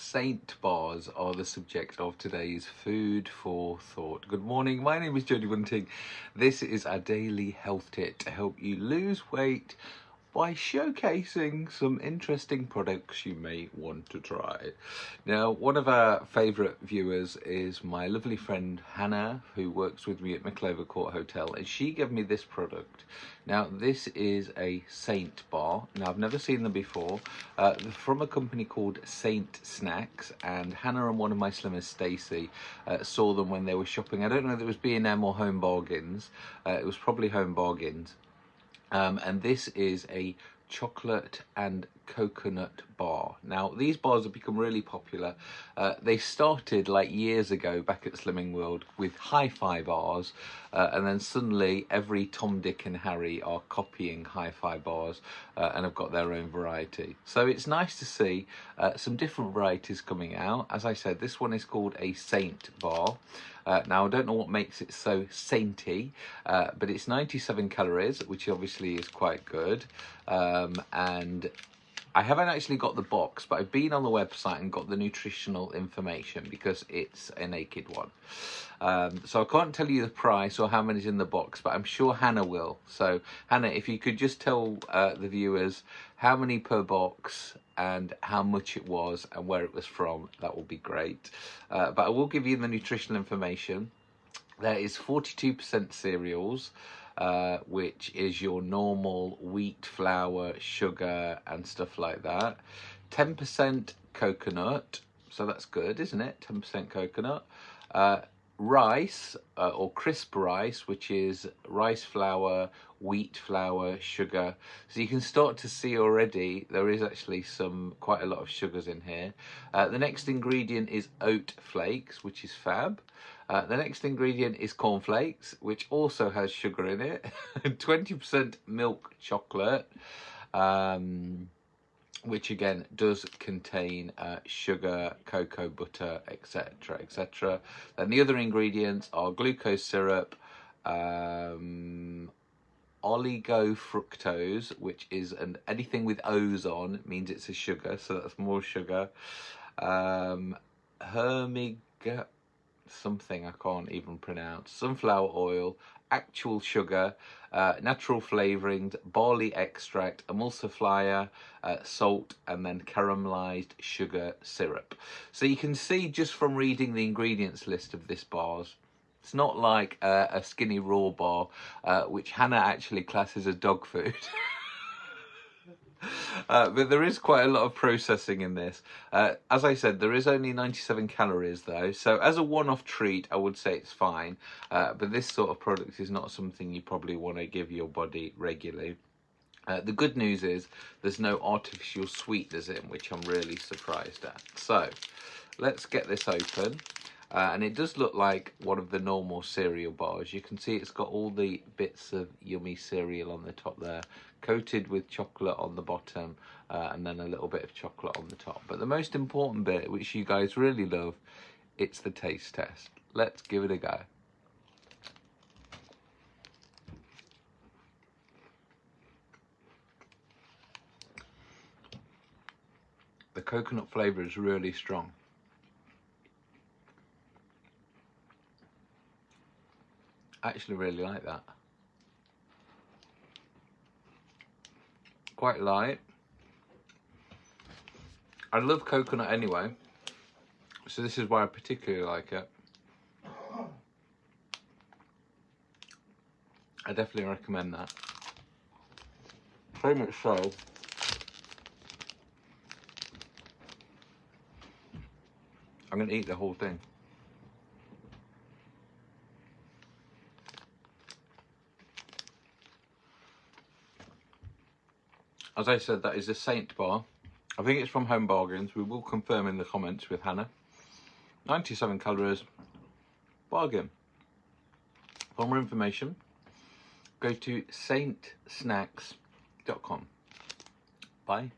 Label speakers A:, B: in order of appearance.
A: Saint bars are the subject of today's food for thought. Good morning, my name is Jodie Bunting. This is our daily health tip to help you lose weight by showcasing some interesting products you may want to try. Now, one of our favourite viewers is my lovely friend Hannah, who works with me at Mickleover Court Hotel, and she gave me this product. Now, this is a Saint bar. Now, I've never seen them before. Uh, from a company called Saint Snacks, and Hannah and one of my slimmers, Stacey, uh, saw them when they were shopping. I don't know if it was B&M or Home Bargains. Uh, it was probably Home Bargains. Um, and this is a chocolate and coconut bar. Now, these bars have become really popular. Uh, they started like years ago back at Slimming World with hi-fi bars, uh, and then suddenly every Tom, Dick and Harry are copying hi-fi bars uh, and have got their own variety. So it's nice to see uh, some different varieties coming out. As I said, this one is called a Saint bar. Uh, now, I don't know what makes it so sainty, uh, but it's 97 calories, which obviously is quite good. Um, and I haven't actually got the box, but I've been on the website and got the nutritional information because it's a naked one. Um, so I can't tell you the price or how many's in the box, but I'm sure Hannah will. So Hannah, if you could just tell uh, the viewers how many per box and how much it was and where it was from, that will be great. Uh, but I will give you the nutritional information. There is 42% cereals, uh, which is your normal wheat, flour, sugar, and stuff like that. 10% coconut, so that's good, isn't it? 10% coconut. Uh, rice uh, or crisp rice, which is rice flour, wheat flour, sugar. So you can start to see already there is actually some quite a lot of sugars in here. Uh, the next ingredient is oat flakes, which is fab. Uh, the next ingredient is cornflakes, which also has sugar in it. 20% milk chocolate, um, which again does contain uh, sugar, cocoa butter, etc. etc. Then the other ingredients are glucose syrup, um, oligofructose, which is an anything with O's on means it's a sugar, so that's more sugar. Um, hermig something I can't even pronounce, sunflower oil, actual sugar, uh, natural flavourings, barley extract, emulsifier, uh, salt, and then caramelized sugar syrup. So you can see just from reading the ingredients list of this bars, it's not like uh, a skinny raw bar, uh, which Hannah actually classes as dog food. Uh, but there is quite a lot of processing in this. Uh, as I said, there is only 97 calories though, so as a one-off treat, I would say it's fine. Uh, but this sort of product is not something you probably want to give your body regularly. Uh, the good news is there's no artificial sweeteners in, which I'm really surprised at. So let's get this open. Uh, and it does look like one of the normal cereal bars. You can see it's got all the bits of yummy cereal on the top there, coated with chocolate on the bottom, uh, and then a little bit of chocolate on the top. But the most important bit, which you guys really love, it's the taste test. Let's give it a go. The coconut flavour is really strong. Actually really like that. Quite light. I love coconut anyway, so this is why I particularly like it. I definitely recommend that. So much so, I'm going to eat the whole thing. As I said, that is a Saint bar. I think it's from Home Bargains. We will confirm in the comments with Hannah. 97 calories. Bargain. For more information, go to saintsnacks.com. Bye.